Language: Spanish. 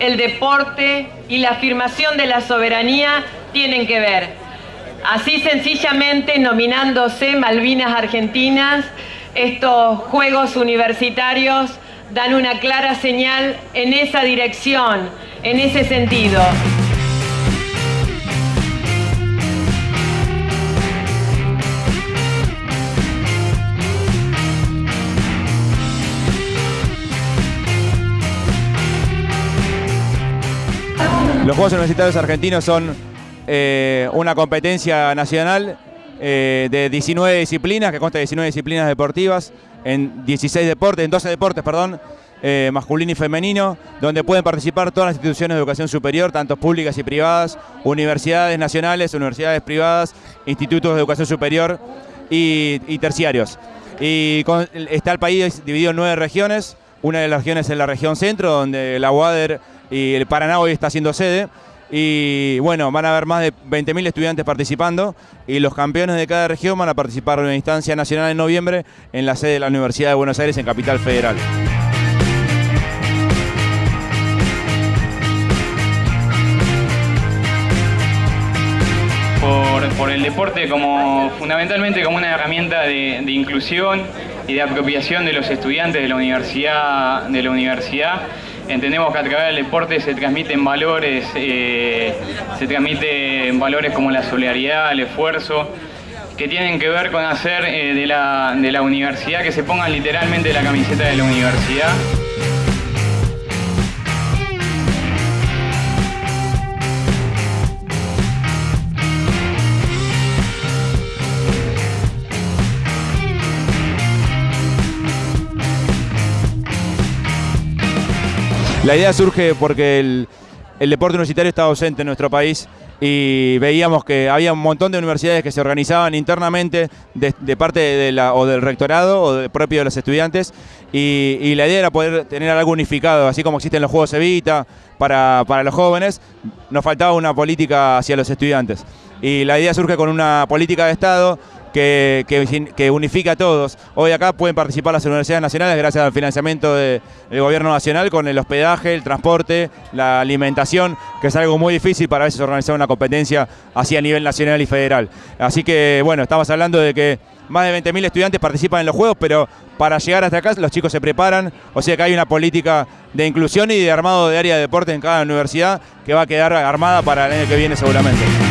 el deporte y la afirmación de la soberanía tienen que ver. Así sencillamente nominándose Malvinas Argentinas, estos Juegos Universitarios dan una clara señal en esa dirección, en ese sentido. Los Juegos Universitarios Argentinos son eh, una competencia nacional eh, de 19 disciplinas, que consta de 19 disciplinas deportivas, en 16 deportes, en 12 deportes, perdón, eh, masculino y femenino, donde pueden participar todas las instituciones de educación superior, tanto públicas y privadas, universidades nacionales, universidades privadas, institutos de educación superior y, terciarios. Y está el país dividido en nueve regiones, una de las regiones es la región centro, donde la UADER y el Paraná hoy está haciendo sede. Y bueno, van a haber más de 20.000 estudiantes participando y los campeones de cada región van a participar en una instancia nacional en noviembre en la sede de la Universidad de Buenos Aires en Capital Federal. Por, el deporte como fundamentalmente como una herramienta de, de inclusión y de apropiación de los estudiantes de la universidad, de la universidad Entendemos que a través del deporte se transmiten valores, eh, se transmiten valores como la solidaridad, el esfuerzo, que tienen que ver con hacer eh, de, la, de la universidad que se pongan literalmente la camiseta de la universidad. La idea surge porque el, deporte universitario está ausente en nuestro país y veíamos que había un montón de universidades que se organizaban internamente de, parte o del rectorado o de, propio de los estudiantes y, la idea era poder tener algo unificado, así como existen los Juegos Evita para, para los jóvenes, nos faltaba una política hacia los estudiantes. Y la idea surge con una política de Estado que, que, unifica a todos. Hoy acá pueden participar las universidades nacionales gracias al financiamiento del gobierno nacional con el hospedaje, el transporte, la alimentación, que es algo muy difícil para a veces organizar una competencia así a nivel nacional y federal. Así que bueno, estamos hablando de que más de 20.000 estudiantes participan en los Juegos, pero para llegar hasta acá los chicos se preparan, o sea que hay una política de inclusión y de armado de área de deporte en cada universidad que va a quedar armada para el año que viene seguramente.